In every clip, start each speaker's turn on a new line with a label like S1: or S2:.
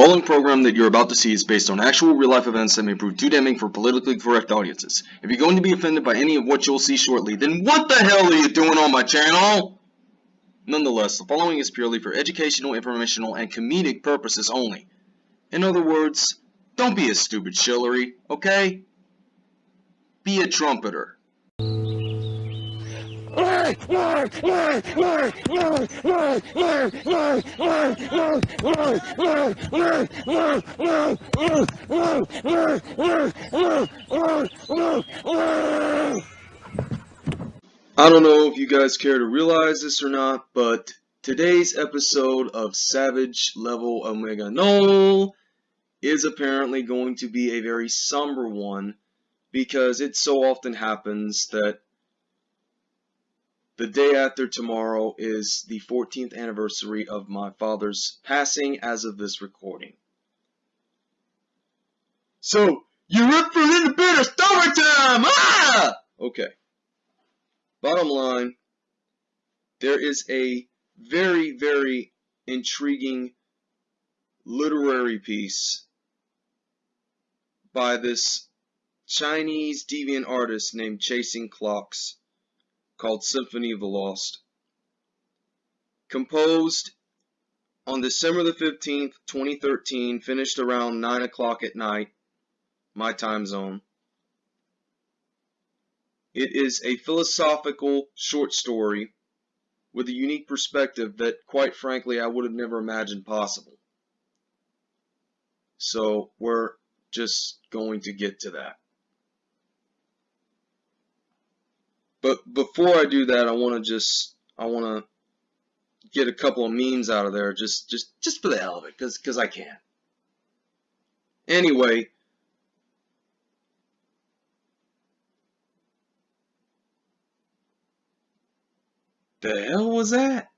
S1: following program that you're about to see is based on actual real-life events that may prove too damning for politically correct audiences. If you're going to be offended by any of what you'll see shortly, then what the hell are you doing on my channel? Nonetheless, the following is purely for educational, informational, and comedic purposes only. In other words, don't be a stupid shillery, okay? Be a trumpeter. I don't know if you guys care to realize this or not, but today's episode of Savage Level Omega Null is apparently going to be a very somber one because it so often happens that the day after tomorrow is the 14th anniversary of my father's passing as of this recording. So, you're up for a little bit of story time! Ah! Okay. Bottom line, there is a very, very intriguing literary piece by this Chinese deviant artist named Chasing Clocks called Symphony of the Lost. Composed on December the 15th, 2013, finished around 9 o'clock at night, my time zone. It is a philosophical short story with a unique perspective that, quite frankly, I would have never imagined possible. So we're just going to get to that. But before I do that, I want to just I want to get a couple of memes out of there just just just for the hell of it, because because I can. Anyway. The hell was that?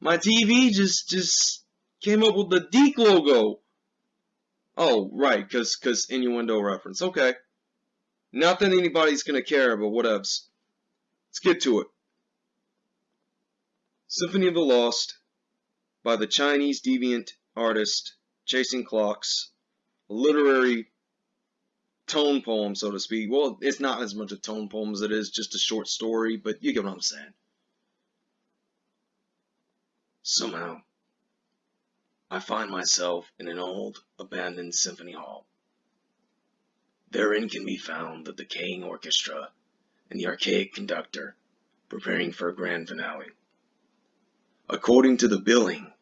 S1: My TV just just came up with the Deke logo. Oh, right, because cause innuendo reference. Okay. Not that anybody's going to care, but whatevs. Let's get to it. Symphony of the Lost by the Chinese deviant artist Chasing Clocks. A literary tone poem, so to speak. Well, it's not as much a tone poem as it is just a short story, but you get what I'm saying. Somehow, I find myself in an old, abandoned symphony hall. Therein can be found the decaying orchestra and the archaic conductor preparing for a grand finale. According to the billing,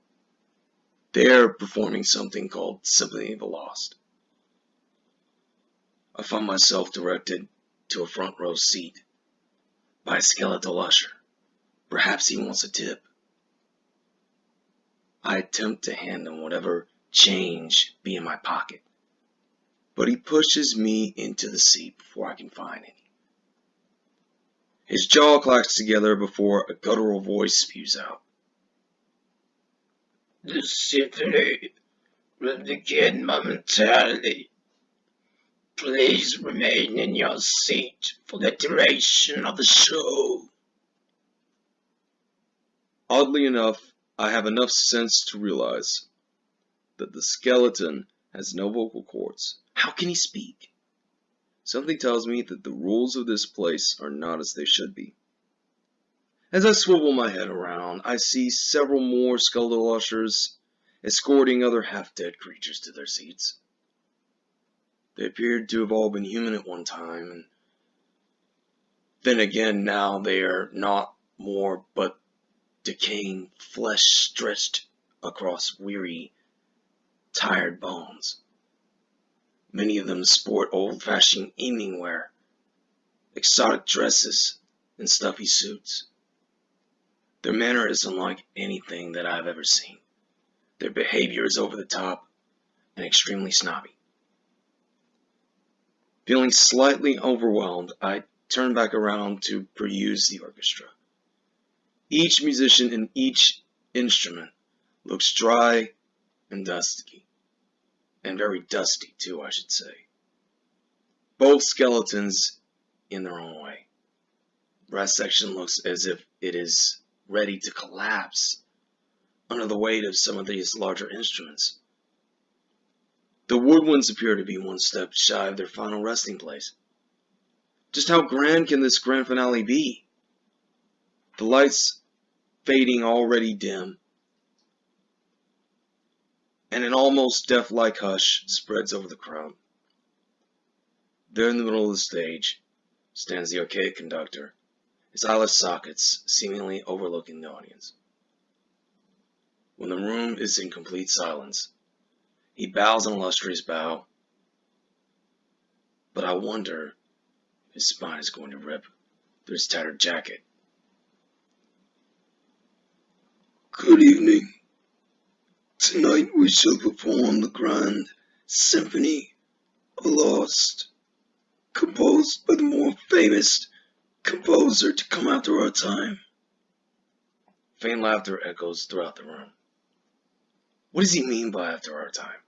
S1: they are performing something called Symphony of the Lost. I find myself directed to a front row seat by a skeletal usher. Perhaps he wants a tip. I attempt to hand him whatever change be in my pocket but he pushes me into the seat before I can find any. His jaw clacks together before a guttural voice spews out.
S2: The symphony will begin momentarily. Please remain in your seat for the duration of the show.
S1: Oddly enough, I have enough sense to realize that the skeleton has no vocal cords how can he speak? Something tells me that the rules of this place are not as they should be. As I swivel my head around, I see several more skeletal ushers escorting other half-dead creatures to their seats. They appeared to have all been human at one time, and then again now they are not more but decaying flesh stretched across weary, tired bones. Many of them sport old-fashioned evening wear, exotic dresses, and stuffy suits. Their manner is unlike anything that I've ever seen. Their behavior is over the top and extremely snobby. Feeling slightly overwhelmed, I turn back around to peruse the orchestra. Each musician in each instrument looks dry and dusty and very dusty too, I should say. Both skeletons in their own way. Brass section looks as if it is ready to collapse under the weight of some of these larger instruments. The woodwinds appear to be one step shy of their final resting place. Just how grand can this grand finale be? The lights fading already dim, and an almost death-like hush spreads over the crowd. There in the middle of the stage stands the archaic conductor, his eyeless sockets seemingly overlooking the audience. When the room is in complete silence, he bows an illustrious bow, but I wonder if his spine is going to rip through his tattered jacket.
S2: Good evening. Tonight we shall perform the grand symphony of Lost, composed by the more famous composer to come after our time.
S1: Faint laughter echoes throughout the room. What does he mean by after our time?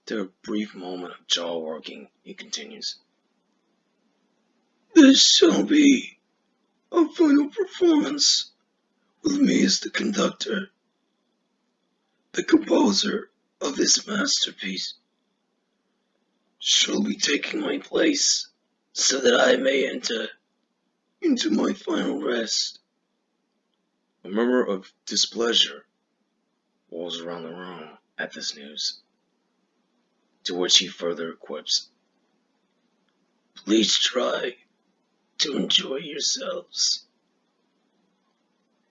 S1: After a brief moment of jaw working, he continues.
S2: This shall be a final performance with me as the conductor, the composer of this masterpiece. Shall be taking my place so that I may enter into my final rest.
S1: A murmur of displeasure rolls around the room at this news, to which he further quips,
S2: Please try to enjoy yourselves.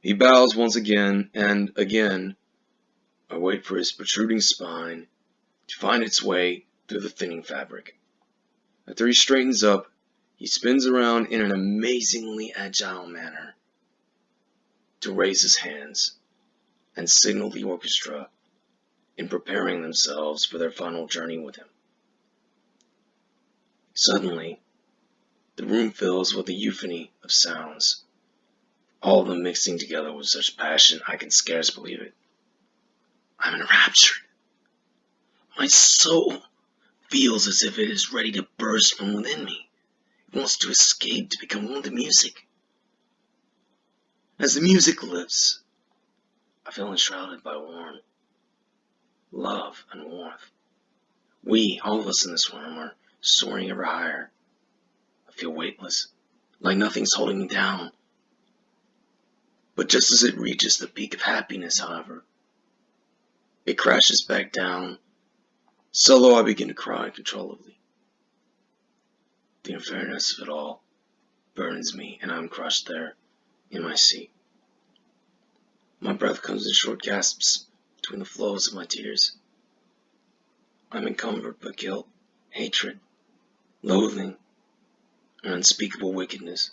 S1: He bows once again, and again I wait for his protruding spine to find its way through the thinning fabric. After he straightens up, he spins around in an amazingly agile manner to raise his hands and signal the orchestra in preparing themselves for their final journey with him. Suddenly, the room fills with a euphony of sounds, all of them mixing together with such passion I can scarce believe it. I'm enraptured. My soul feels as if it is ready to burst from within me. It wants to escape to become one with the music. As the music lifts, I feel enshrouded by warm love and warmth. We, all of us in this room, are soaring ever higher. I feel weightless, like nothing's holding me down. But just as it reaches the peak of happiness, however, it crashes back down. So low I begin to cry uncontrollably. The unfairness of it all burdens me, and I'm crushed there in my seat. My breath comes in short gasps between the flows of my tears. I'm encumbered by guilt, hatred, loathing, and unspeakable wickedness.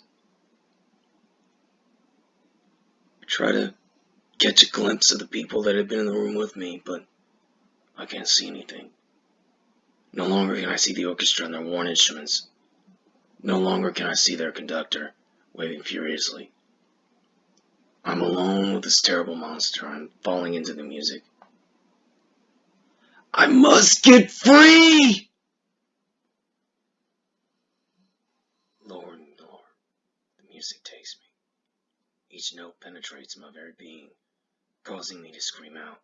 S1: I try to catch a glimpse of the people that have been in the room with me, but I can't see anything. No longer can I see the orchestra and their worn instruments. No longer can I see their conductor waving furiously. I'm alone with this terrible monster. I'm falling into the music. I must get free! Lower and lower, the music takes me. Each note penetrates my very being, causing me to scream out.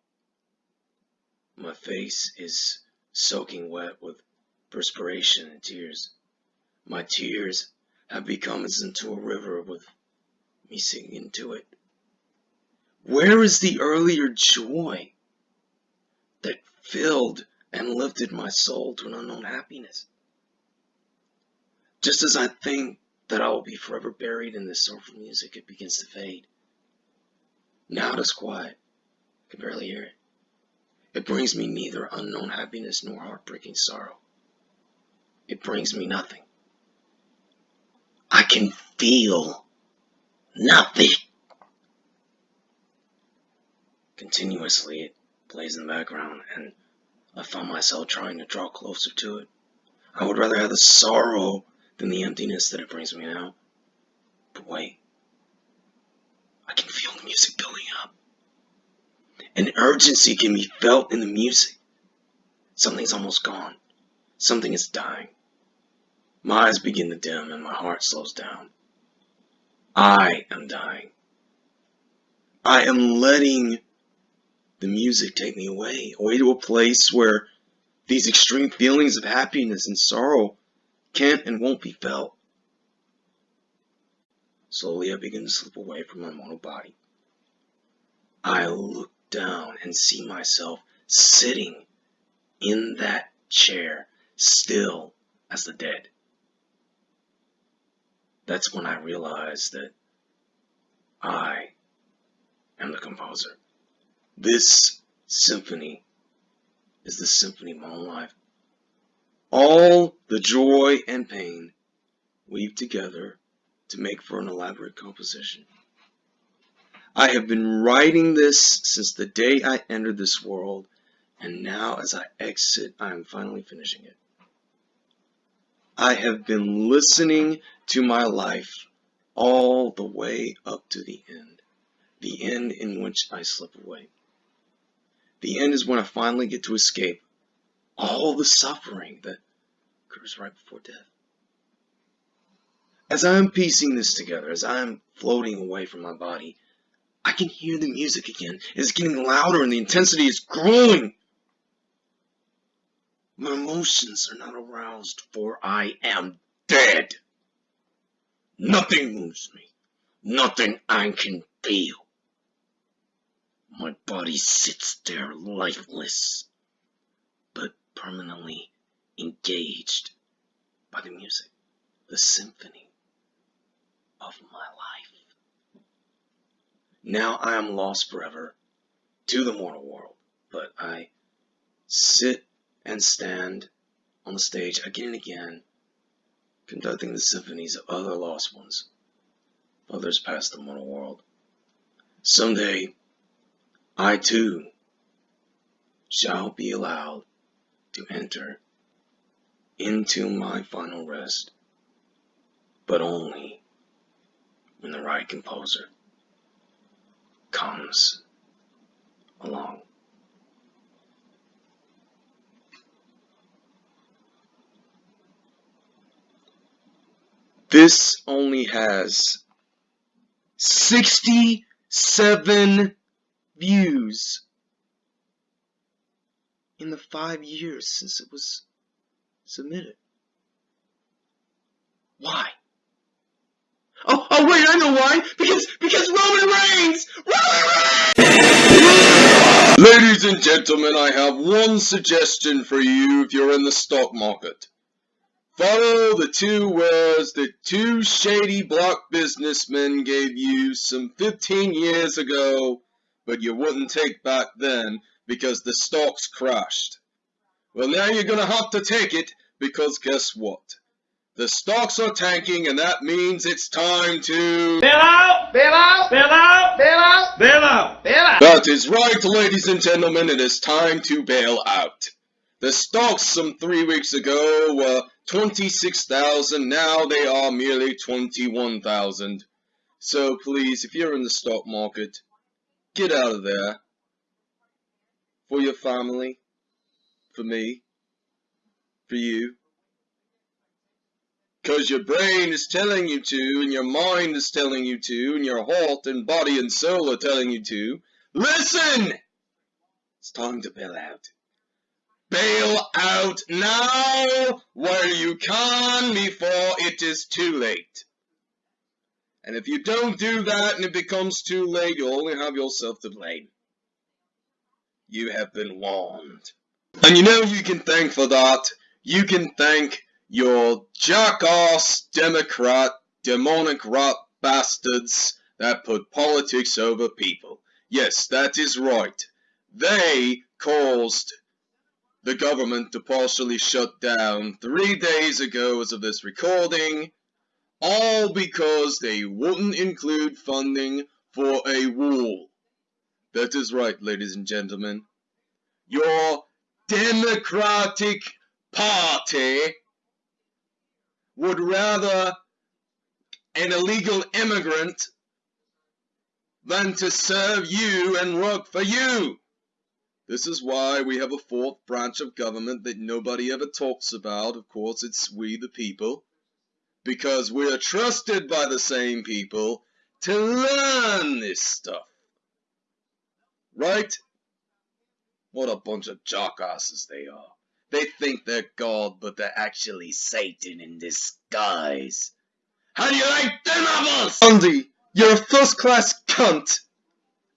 S1: My face is soaking wet with perspiration and tears. My tears have become as into a river with me sinking into it. Where is the earlier joy that filled and lifted my soul to an unknown happiness? Just as I think that I will be forever buried in this sorrowful music, it begins to fade. Now it is quiet. I can barely hear it. It brings me neither unknown happiness nor heartbreaking sorrow. It brings me nothing. I can feel nothing. Continuously it plays in the background, and I find myself trying to draw closer to it. I would rather have the sorrow than the emptiness that it brings me now. But wait, I can feel the music building up. An urgency can be felt in the music. Something's almost gone. Something is dying. My eyes begin to dim and my heart slows down. I am dying. I am letting the music take me away, away to a place where these extreme feelings of happiness and sorrow can't and won't be felt. Slowly I begin to slip away from my mortal body. I look down and see myself sitting in that chair, still as the dead. That's when I realize that I am the composer. This symphony is the symphony of my own life. All the joy and pain weave together to make for an elaborate composition. I have been writing this since the day I entered this world, and now as I exit, I am finally finishing it. I have been listening to my life all the way up to the end, the end in which I slip away. The end is when I finally get to escape all the suffering that occurs right before death. As I am piecing this together, as I am floating away from my body, I can hear the music again. It's getting louder and the intensity is growing. My emotions are not aroused, for I am dead. Nothing moves me. Nothing I can feel. My body sits there lifeless, but permanently engaged by the music, the symphony of my life. Now I am lost forever to the mortal world, but I sit and stand on the stage again and again, conducting the symphonies of other lost ones, others past the mortal world. Someday, I too shall be allowed to enter into my final rest, but only when the right composer comes along. This only has 67 views in the five years since it was submitted. Why? Oh, oh wait, I know why. Because, because Roman Reigns! Roman Reigns! Ladies and gentlemen, I have one suggestion for you if you're in the stock market. Follow the two words that two shady block businessmen gave you some 15 years ago but you wouldn't take back then because the stocks crashed. Well, now you're going to have to take it because guess what? The stocks are tanking and that means it's time to
S3: bail out, bail out, bail out, bail out, bail out, bail out.
S1: That is right, ladies and gentlemen, it is time to bail out. The stocks some three weeks ago were 26,000, now they are merely 21,000. So please, if you're in the stock market, Get out of there. For your family. For me. For you. Because your brain is telling you to, and your mind is telling you to, and your heart and body and soul are telling you to. Listen! It's time to bail out. Bail out now while you can before it is too late. And if you don't do that and it becomes too late, you only have yourself to blame. You have been warned. And you know you can thank for that? You can thank your jackass Democrat, demonic rat bastards that put politics over people. Yes, that is right. They caused the government to partially shut down three days ago as of this recording all because they wouldn't include funding for a wall. That is right, ladies and gentlemen. Your Democratic Party would rather an illegal immigrant than to serve you and work for you. This is why we have a fourth branch of government that nobody ever talks about. Of course, it's we the people because we are trusted by the same people to learn this stuff. Right? What a bunch of jackasses they are. They think they're God, but they're actually Satan in disguise. How do you like them apples? Andy, you're a first class cunt.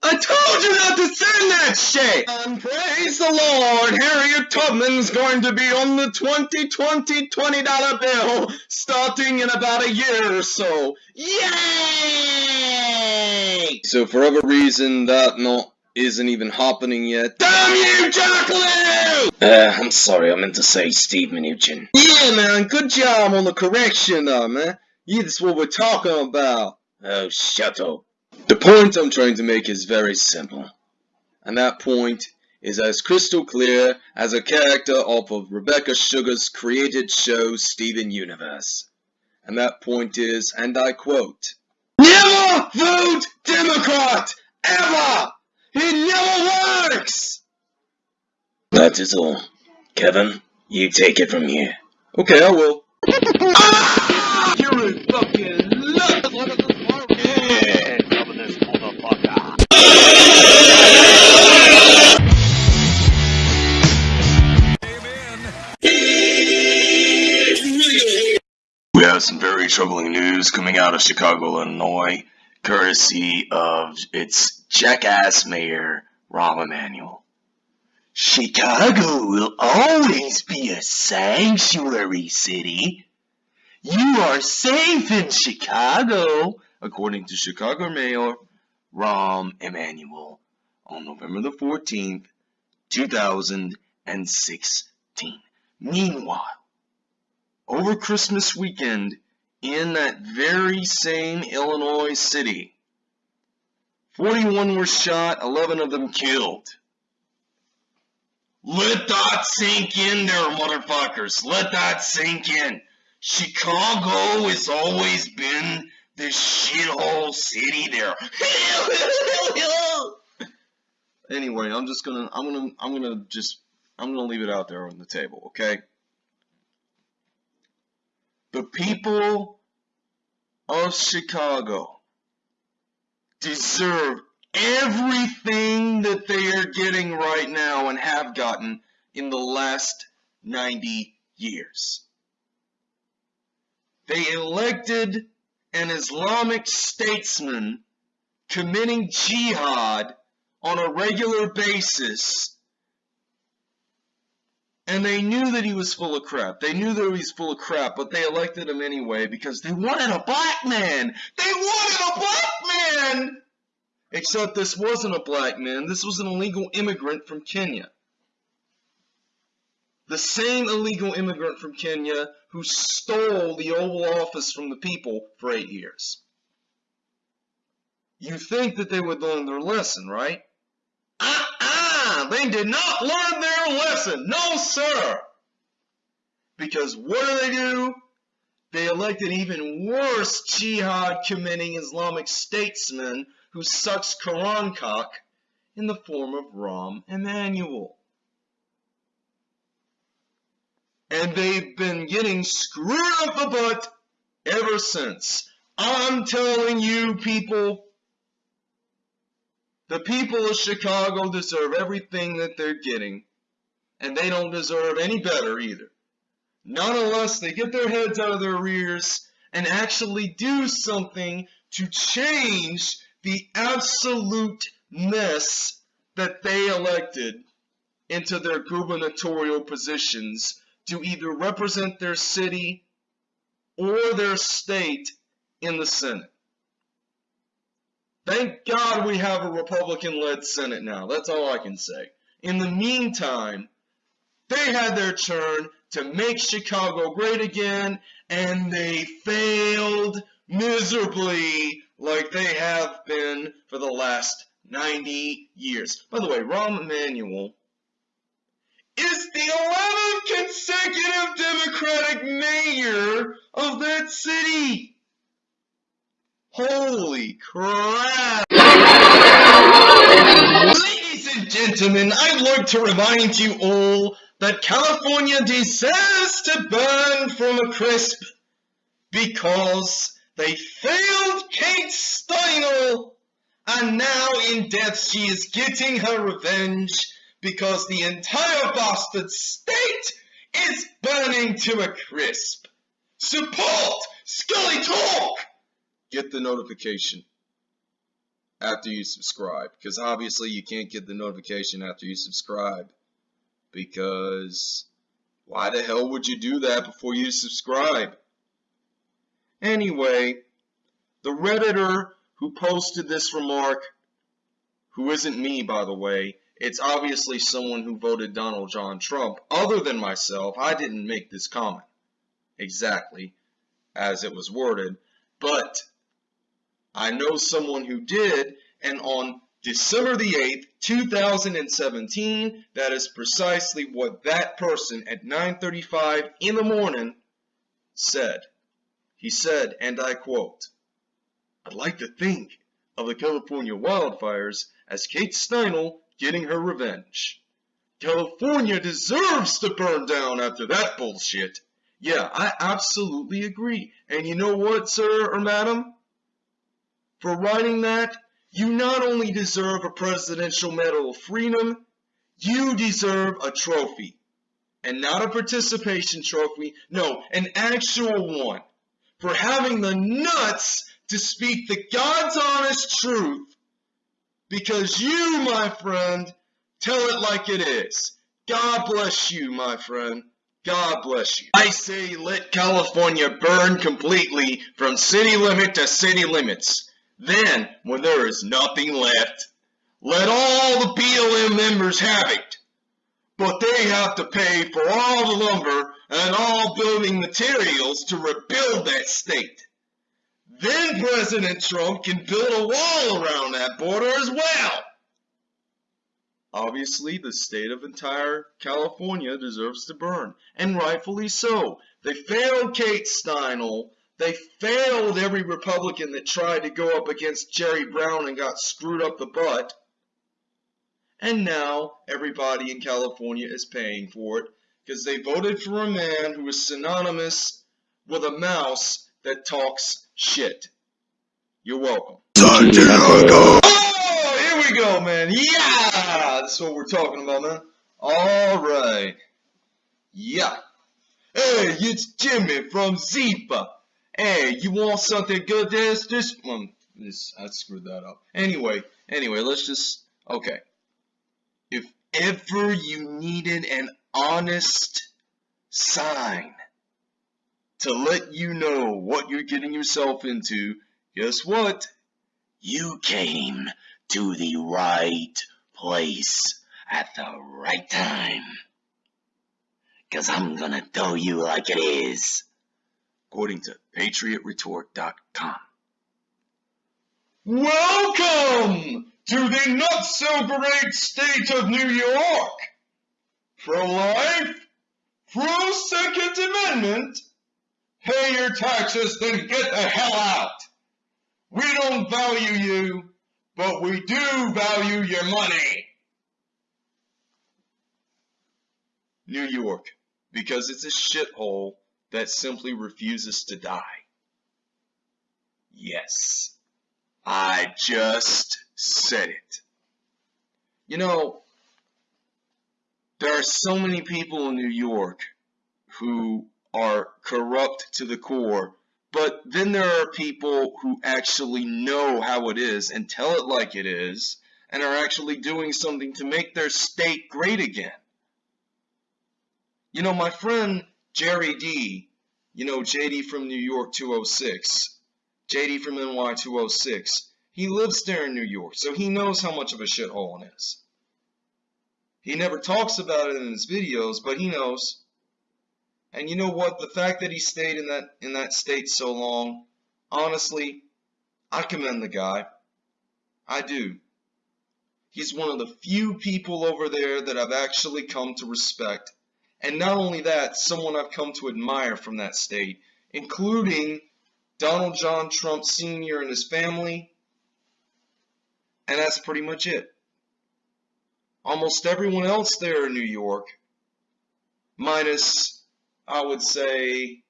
S1: I told you not to send that shit! And praise the Lord, Harriet Tubman's going to be on the 2020 $20 bill starting in about a year or so. Yay! So for whatever reason, that not isn't even happening yet. Damn you, Jacqueline! Uh, I'm sorry, I meant to say Steve Mnuchin. Yeah, man, good job on the correction, though, man. Yeah, that's what we're talking about. Oh, shut up. The point I'm trying to make is very simple. And that point is as crystal clear as a character off of Rebecca Sugar's created show Steven Universe. And that point is, and I quote, Never vote Democrat! Ever! It never works! That is all. Kevin, you take it from here. Okay, I will. ah! You're a fucking We have some very troubling news coming out of Chicago, Illinois, courtesy of its jackass mayor, Rahm Emanuel. Chicago will always be a sanctuary city. You are safe in Chicago, according to Chicago Mayor Rahm Emanuel on November the 14th, 2016. Meanwhile, over Christmas weekend in that very same Illinois city. 41 were shot, 11 of them killed. Let that sink in there, motherfuckers. Let that sink in. Chicago has always been this shithole city there. anyway, I'm just gonna, I'm gonna, I'm gonna just, I'm gonna leave it out there on the table, okay? The people of Chicago deserve everything that they are getting right now and have gotten in the last 90 years. They elected an Islamic statesman committing jihad on a regular basis and they knew that he was full of crap. They knew that he was full of crap, but they elected him anyway because they wanted a black man. They wanted a black man! Except this wasn't a black man. This was an illegal immigrant from Kenya. The same illegal immigrant from Kenya who stole the Oval Office from the people for eight years. You think that they would learn their lesson, right? They did not learn their lesson. No, sir. Because what do they do? They elected even worse jihad committing Islamic statesman who sucks Quran cock in the form of Rahm Emanuel. And they've been getting screwed up the butt ever since. I'm telling you people, the people of Chicago deserve everything that they're getting, and they don't deserve any better either. Not unless they get their heads out of their rears and actually do something to change the absolute mess that they elected into their gubernatorial positions to either represent their city or their state in the Senate. Thank God we have a Republican-led Senate now. That's all I can say. In the meantime, they had their turn to make Chicago great again, and they failed miserably like they have been for the last 90 years. By the way, Rahm Emanuel is the 11th consecutive Democratic mayor of that city. Holy crap! Ladies and gentlemen, I'd like to remind you all that California deserves to burn from a crisp because they failed Kate Steinle and now in death she is getting her revenge because the entire bastard state is burning to a crisp. Support Scully Talk! Get the notification after you subscribe because obviously you can't get the notification after you subscribe because why the hell would you do that before you subscribe? Anyway, the Redditor who posted this remark, who isn't me by the way, it's obviously someone who voted Donald John Trump. Other than myself, I didn't make this comment exactly as it was worded, but I know someone who did, and on December the 8th, 2017, that is precisely what that person at 9.35 in the morning said. He said, and I quote, I'd like to think of the California wildfires as Kate Steinle getting her revenge. California deserves to burn down after that bullshit. Yeah, I absolutely agree. And you know what, sir or madam? For writing that, you not only deserve a Presidential Medal of Freedom, you deserve a trophy. And not a participation trophy, no, an actual one. For having the nuts to speak the God's honest truth. Because you, my friend, tell it like it is. God bless you, my friend. God bless you. I say let California burn completely from city limit to city limits. Then, when there is nothing left, let all the BLM members have it. But they have to pay for all the lumber and all building materials to rebuild that state. Then President Trump can build a wall around that border as well. Obviously, the state of entire California deserves to burn, and rightfully so. They failed Kate Steinle they failed every Republican that tried to go up against Jerry Brown and got screwed up the butt. And now everybody in California is paying for it because they voted for a man who is synonymous with a mouse that talks shit. You're welcome. Oh, here we go, man. Yeah, that's what we're talking about, man. All right. Yeah. Hey, it's Jimmy from Zipa. Hey, you want something good? This, this, um, this, I screwed that up. Anyway, anyway, let's just, okay. If ever you needed an honest sign to let you know what you're getting yourself into, guess what? You came to the right place at the right time. Cause I'm gonna tell you like it is according to patriotretort.com. Welcome to the not so great state of New York. Pro-life, pro-second amendment, pay your taxes, then get the hell out. We don't value you, but we do value your money. New York, because it's a shithole that simply refuses to die. Yes, I just said it. You know, there are so many people in New York who are corrupt to the core, but then there are people who actually know how it is and tell it like it is and are actually doing something to make their state great again. You know, my friend Jerry D, you know, JD from New York 206, JD from NY 206, he lives there in New York, so he knows how much of a shithole it is. He never talks about it in his videos, but he knows. And you know what? The fact that he stayed in that in that state so long, honestly, I commend the guy. I do. He's one of the few people over there that I've actually come to respect and not only that, someone I've come to admire from that state, including Donald John Trump Sr. and his family. And that's pretty much it. Almost everyone else there in New York, minus, I would say,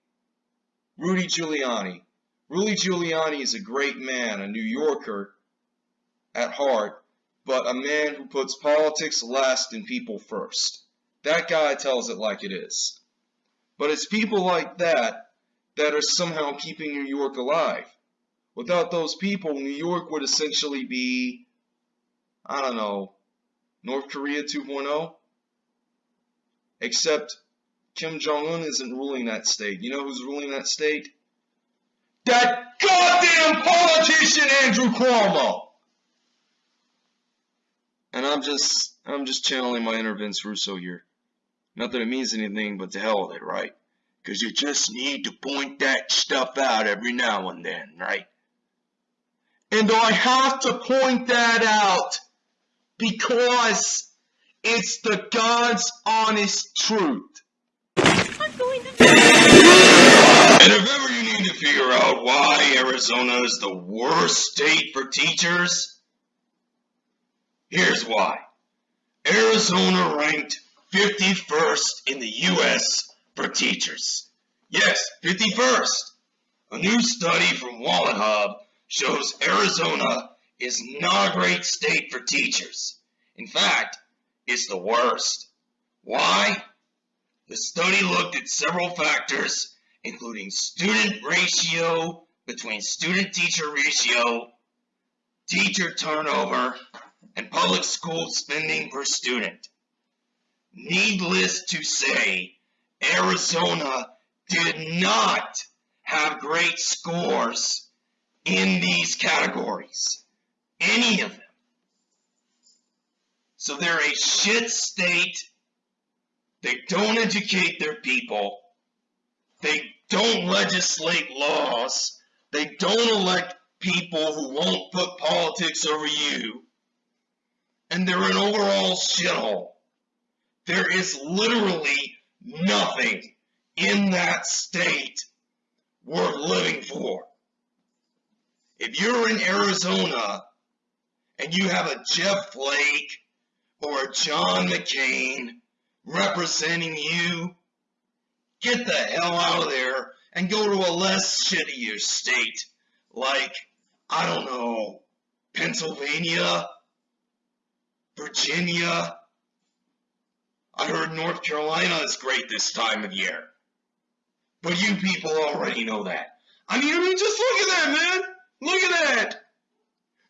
S1: Rudy Giuliani. Rudy Giuliani is a great man, a New Yorker at heart, but a man who puts politics last and people first. That guy tells it like it is. But it's people like that that are somehow keeping New York alive. Without those people, New York would essentially be, I don't know, North Korea 2.0? Except Kim Jong un isn't ruling that state. You know who's ruling that state? That goddamn politician Andrew Cuomo! And I'm just, I'm just channeling my inner Vince Russo here. Not that it means anything, but to hell with it, right? Because you just need to point that stuff out every now and then, right? And I have to point that out because it's the God's honest truth. And if ever you need to figure out why Arizona is the worst state for teachers, here's why. Arizona ranked 51st in the U.S. for teachers. Yes, 51st. A new study from WalletHub shows Arizona is not a great state for teachers. In fact, it's the worst. Why? The study looked at several factors, including student ratio between student-teacher ratio, teacher turnover, and public school spending per student. Needless to say, Arizona did not have great scores in these categories. Any of them. So they're a shit state. They don't educate their people. They don't legislate laws. They don't elect people who won't put politics over you. And they're an overall shithole. There is literally nothing in that state worth living for. If you're in Arizona and you have a Jeff Flake or a John McCain representing you, get the hell out of there and go to a less shittier state like, I don't know, Pennsylvania, Virginia. I heard North Carolina is great this time of year. But you people already know that. I mean, I mean, just look at that, man. Look at that!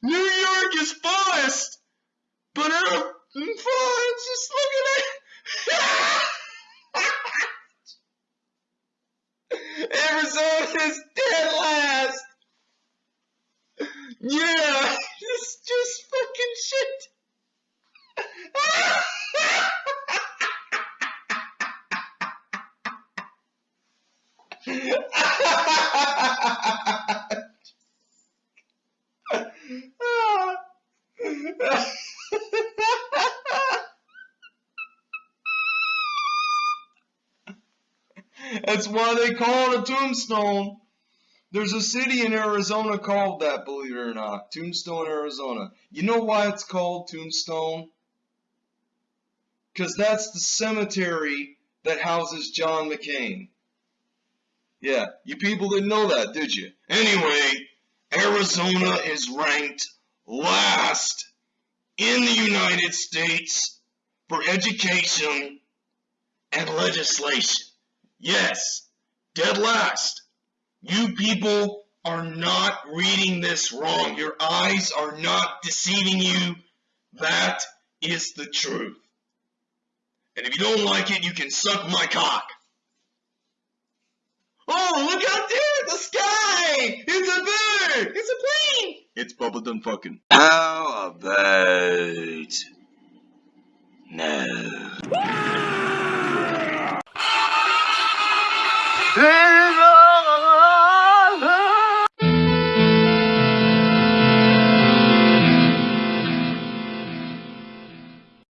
S1: New York is fullest! But I'm fine, just look at that! Arizona is dead last! Yeah, it's just fucking shit! That's why they call it a tombstone. There's a city in Arizona called that, believe it or not. Tombstone, Arizona. You know why it's called Tombstone? Because that's the cemetery that houses John McCain. Yeah, you people didn't know that, did you? Anyway, Arizona is ranked last in the United States for education and legislation. Yes, dead last. You people are not reading this wrong. Your eyes are not deceiving you. That is the truth. And if you don't like it, you can suck my cock. Oh, look out there the sky! It's a bird! It's a plane! It's bubblegum fucking.
S4: How about... No. Yeah.